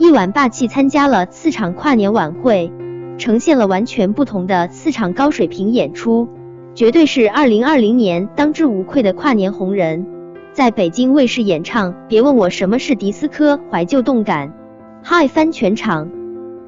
一晚霸气参加了四场跨年晚会，呈现了完全不同的四场高水平演出，绝对是二零二零年当之无愧的跨年红人。在北京卫视演唱《别问我什么是迪斯科》，怀旧动感，嗨翻全场。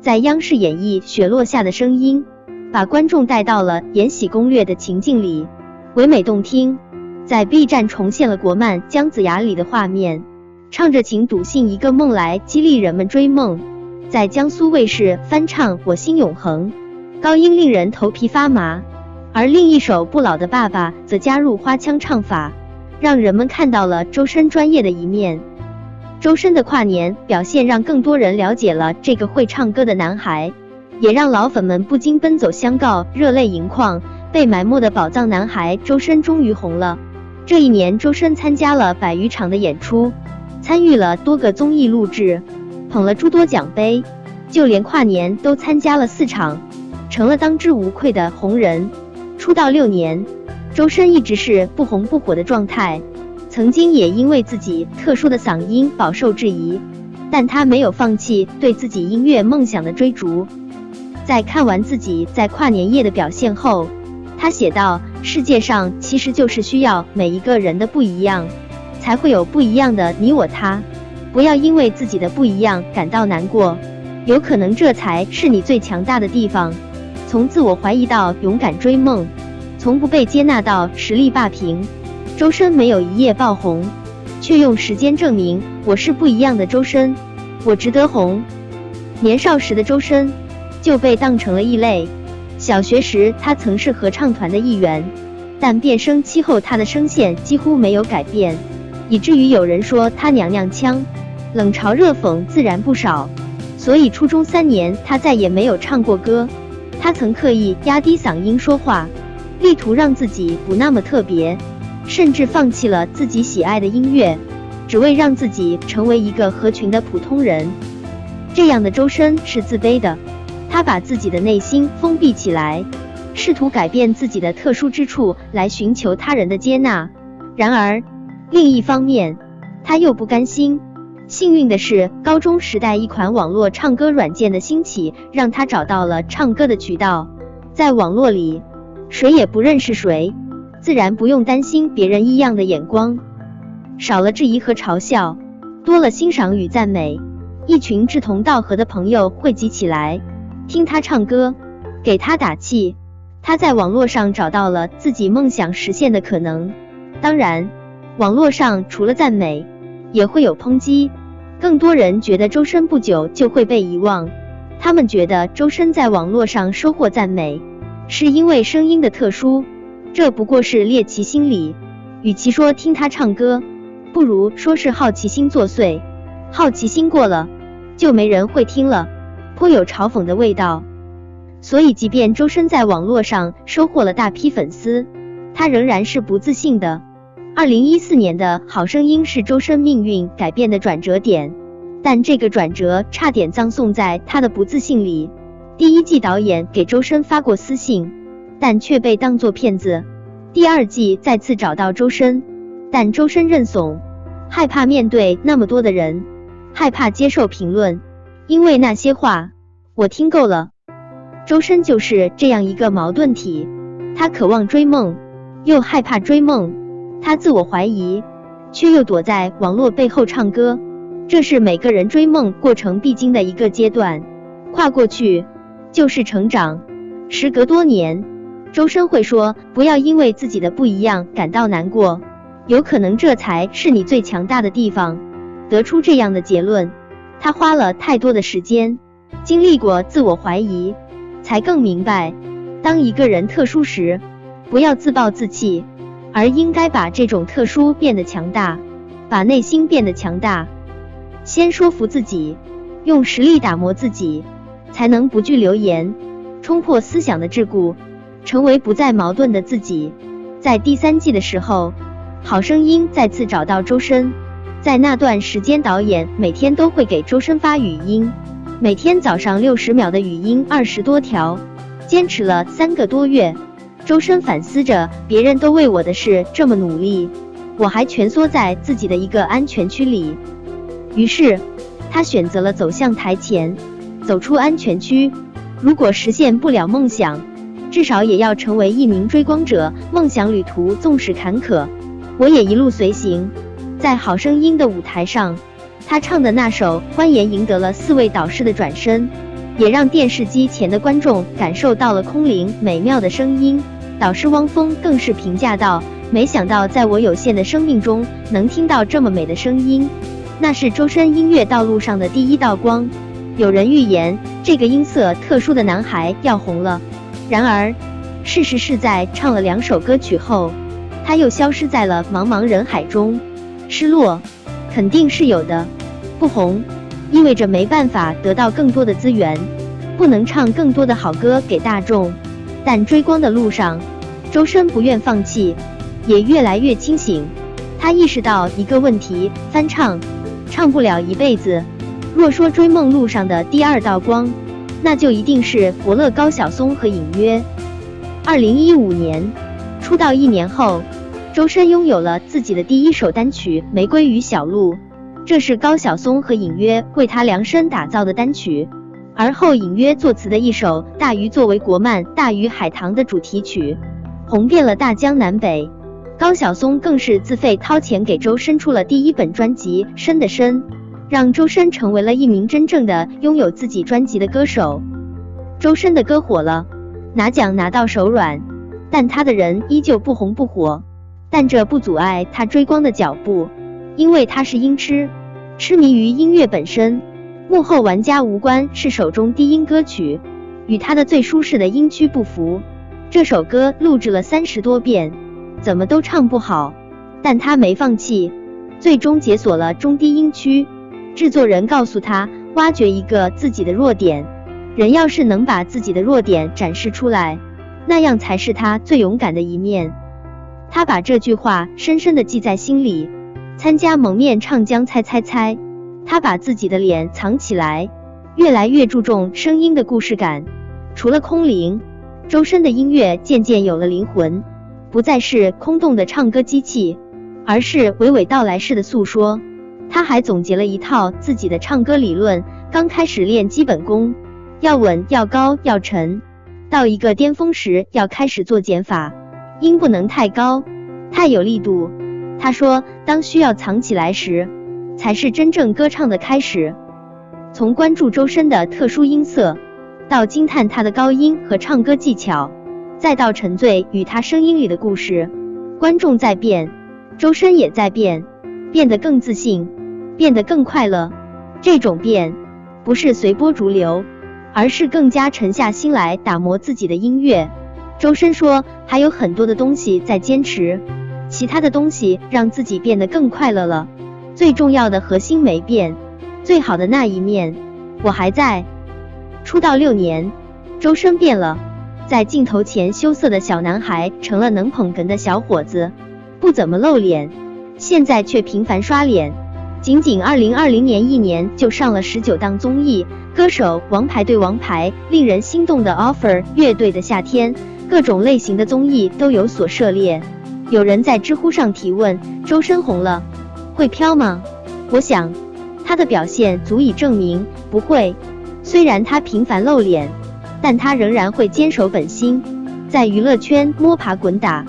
在央视演绎《雪落下的声音》，把观众带到了《延禧攻略》的情境里，唯美动听。在 B 站重现了国漫《姜子牙》里的画面。唱着“请笃信一个梦来激励人们追梦”，在江苏卫视翻唱《我心永恒》，高音令人头皮发麻。而另一首《不老的爸爸》则加入花腔唱法，让人们看到了周深专业的一面。周深的跨年表现让更多人了解了这个会唱歌的男孩，也让老粉们不禁奔走相告，热泪盈眶。被埋没的宝藏男孩周深终于红了。这一年，周深参加了百余场的演出。参与了多个综艺录制，捧了诸多奖杯，就连跨年都参加了四场，成了当之无愧的红人。出道六年，周深一直是不红不火的状态，曾经也因为自己特殊的嗓音饱受质疑，但他没有放弃对自己音乐梦想的追逐。在看完自己在跨年夜的表现后，他写道：“世界上其实就是需要每一个人的不一样。”才会有不一样的你我他，不要因为自己的不一样感到难过，有可能这才是你最强大的地方。从自我怀疑到勇敢追梦，从不被接纳到实力霸屏，周深没有一夜爆红，却用时间证明我是不一样的周深，我值得红。年少时的周深就被当成了异类，小学时他曾是合唱团的一员，但变声期后他的声线几乎没有改变。以至于有人说他娘娘腔，冷嘲热讽自然不少。所以初中三年他再也没有唱过歌。他曾刻意压低嗓音说话，力图让自己不那么特别，甚至放弃了自己喜爱的音乐，只为让自己成为一个合群的普通人。这样的周深是自卑的，他把自己的内心封闭起来，试图改变自己的特殊之处来寻求他人的接纳。然而。另一方面，他又不甘心。幸运的是，高中时代一款网络唱歌软件的兴起，让他找到了唱歌的渠道。在网络里，谁也不认识谁，自然不用担心别人异样的眼光，少了质疑和嘲笑，多了欣赏与赞美。一群志同道合的朋友汇集起来，听他唱歌，给他打气。他在网络上找到了自己梦想实现的可能。当然。网络上除了赞美，也会有抨击。更多人觉得周深不久就会被遗忘，他们觉得周深在网络上收获赞美，是因为声音的特殊，这不过是猎奇心理。与其说听他唱歌，不如说是好奇心作祟。好奇心过了，就没人会听了，颇有嘲讽的味道。所以，即便周深在网络上收获了大批粉丝，他仍然是不自信的。二零一四年的好声音是周深命运改变的转折点，但这个转折差点葬送在他的不自信里。第一季导演给周深发过私信，但却被当作骗子。第二季再次找到周深，但周深认怂，害怕面对那么多的人，害怕接受评论，因为那些话我听够了。周深就是这样一个矛盾体，他渴望追梦，又害怕追梦。他自我怀疑，却又躲在网络背后唱歌，这是每个人追梦过程必经的一个阶段，跨过去就是成长。时隔多年，周深会说：“不要因为自己的不一样感到难过，有可能这才是你最强大的地方。”得出这样的结论，他花了太多的时间，经历过自我怀疑，才更明白，当一个人特殊时，不要自暴自弃。而应该把这种特殊变得强大，把内心变得强大，先说服自己，用实力打磨自己，才能不惧流言，冲破思想的桎梏，成为不再矛盾的自己。在第三季的时候，好声音再次找到周深，在那段时间，导演每天都会给周深发语音，每天早上六十秒的语音二十多条，坚持了三个多月。周深反思着，别人都为我的事这么努力，我还蜷缩在自己的一个安全区里。于是，他选择了走向台前，走出安全区。如果实现不了梦想，至少也要成为一名追光者。梦想旅途纵使坎坷，我也一路随行。在好声音的舞台上，他唱的那首《欢颜》赢得了四位导师的转身，也让电视机前的观众感受到了空灵美妙的声音。导师汪峰更是评价道：“没想到在我有限的生命中，能听到这么美的声音，那是周深音乐道路上的第一道光。”有人预言这个音色特殊的男孩要红了，然而事实是在唱了两首歌曲后，他又消失在了茫茫人海中。失落肯定是有的，不红意味着没办法得到更多的资源，不能唱更多的好歌给大众。但追光的路上，周深不愿放弃，也越来越清醒。他意识到一个问题：翻唱唱不了一辈子。若说追梦路上的第二道光，那就一定是伯乐高晓松和隐约。二零一五年出道一年后。周深拥有了自己的第一首单曲《玫瑰与小鹿》，这是高晓松和隐约为他量身打造的单曲。而后隐约作词的一首《大鱼》作为国漫《大鱼海棠》的主题曲，红遍了大江南北。高晓松更是自费掏钱给周深出了第一本专辑《深的深》，让周深成为了一名真正的拥有自己专辑的歌手。周深的歌火了，拿奖拿到手软，但他的人依旧不红不火。但这不阻碍他追光的脚步，因为他是音痴，痴迷于音乐本身。幕后玩家无关是首中低音歌曲，与他的最舒适的音区不符。这首歌录制了三十多遍，怎么都唱不好。但他没放弃，最终解锁了中低音区。制作人告诉他，挖掘一个自己的弱点。人要是能把自己的弱点展示出来，那样才是他最勇敢的一面。他把这句话深深的记在心里。参加蒙面唱将猜猜猜，他把自己的脸藏起来，越来越注重声音的故事感。除了空灵，周深的音乐渐渐有了灵魂，不再是空洞的唱歌机器，而是娓娓道来式的诉说。他还总结了一套自己的唱歌理论：刚开始练基本功，要稳、要高、要沉；到一个巅峰时，要开始做减法。音不能太高，太有力度。他说，当需要藏起来时，才是真正歌唱的开始。从关注周深的特殊音色，到惊叹他的高音和唱歌技巧，再到沉醉于他声音里的故事，观众在变，周深也在变，变得更自信，变得更快乐。这种变，不是随波逐流，而是更加沉下心来打磨自己的音乐。周深说，还有很多的东西在坚持，其他的东西让自己变得更快乐了。最重要的核心没变，最好的那一面我还在。出道六年，周深变了，在镜头前羞涩的小男孩成了能捧哏的小伙子，不怎么露脸，现在却频繁刷脸。仅仅二零二零年一年就上了十九档综艺，歌手王牌对王牌，令人心动的 offer，乐队的夏天。各种类型的综艺都有所涉猎。有人在知乎上提问：周深红了，会飘吗？我想，他的表现足以证明不会。虽然他频繁露脸，但他仍然会坚守本心，在娱乐圈摸爬滚打。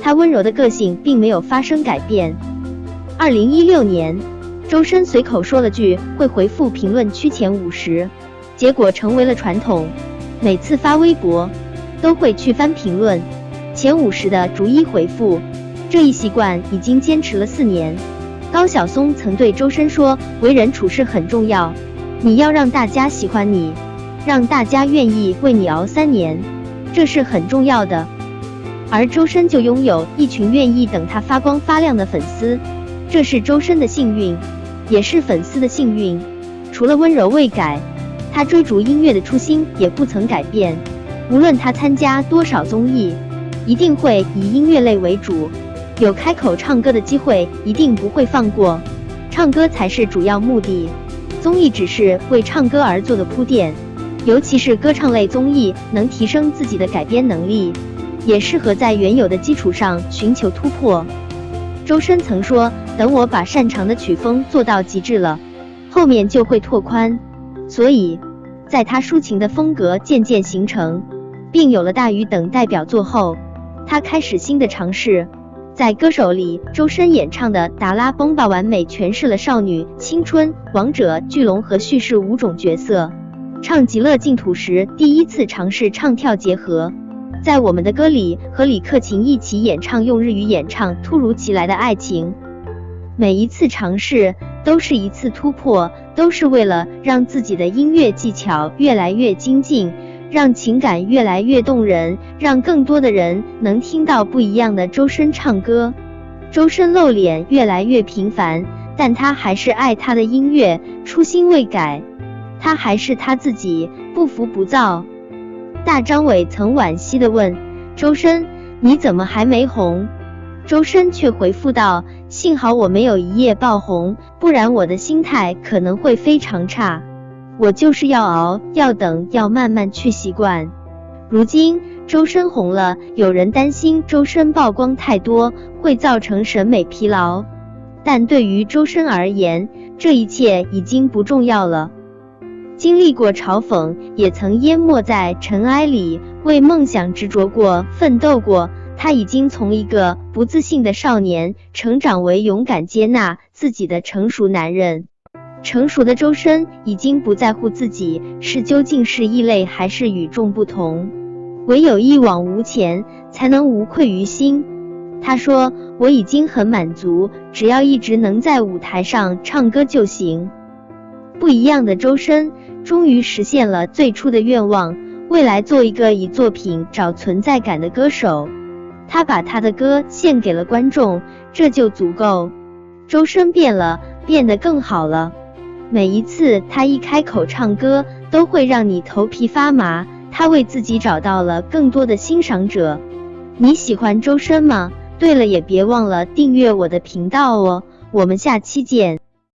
他温柔的个性并没有发生改变。二零一六年，周深随口说了句会回复评论区前五十，结果成为了传统。每次发微博。都会去翻评论，前五十的逐一回复，这一习惯已经坚持了四年。高晓松曾对周深说：“为人处事很重要，你要让大家喜欢你，让大家愿意为你熬三年，这是很重要的。”而周深就拥有一群愿意等他发光发亮的粉丝，这是周深的幸运，也是粉丝的幸运。除了温柔未改，他追逐音乐的初心也不曾改变。无论他参加多少综艺，一定会以音乐类为主，有开口唱歌的机会一定不会放过，唱歌才是主要目的，综艺只是为唱歌而做的铺垫，尤其是歌唱类综艺能提升自己的改编能力，也适合在原有的基础上寻求突破。周深曾说：“等我把擅长的曲风做到极致了，后面就会拓宽。所以，在他抒情的风格渐渐形成，并有了大鱼等代表作后，他开始新的尝试。在歌手里，周深演唱的《达拉崩吧》完美诠释了少女、青春、王者、巨龙和叙事五种角色。唱《极乐净土》时，第一次尝试唱跳结合。在我们的歌里，和李克勤一起演唱用日语演唱《突如其来的爱情》。每一次尝试都是一次突破，都是为了让自己的音乐技巧越来越精进。让情感越来越动人，让更多的人能听到不一样的周深唱歌。周深露脸越来越频繁，但他还是爱他的音乐，初心未改。他还是他自己，不浮不躁。大张伟曾惋惜的问周深：“你怎么还没红？”周深却回复道：“幸好我没有一夜爆红，不然我的心态可能会非常差。”我就是要熬，要等，要慢慢去习惯。如今周深红了，有人担心周深曝光太多会造成审美疲劳，但对于周深而言，这一切已经不重要了。经历过嘲讽，也曾淹没在尘埃里，为梦想执着过，奋斗过。他已经从一个不自信的少年，成长为勇敢接纳自己的成熟男人。成熟的周深已经不在乎自己是究竟是异类还是与众不同，唯有一往无前，才能无愧于心。他说：“我已经很满足，只要一直能在舞台上唱歌就行。”不一样的周深终于实现了最初的愿望，未来做一个以作品找存在感的歌手。他把他的歌献给了观众，这就足够。周深变了，变得更好了。每一次他一开口唱歌，都会让你头皮发麻。他为自己找到了更多的欣赏者。你喜欢周深吗？对了，也别忘了订阅我的频道哦。我们下期见。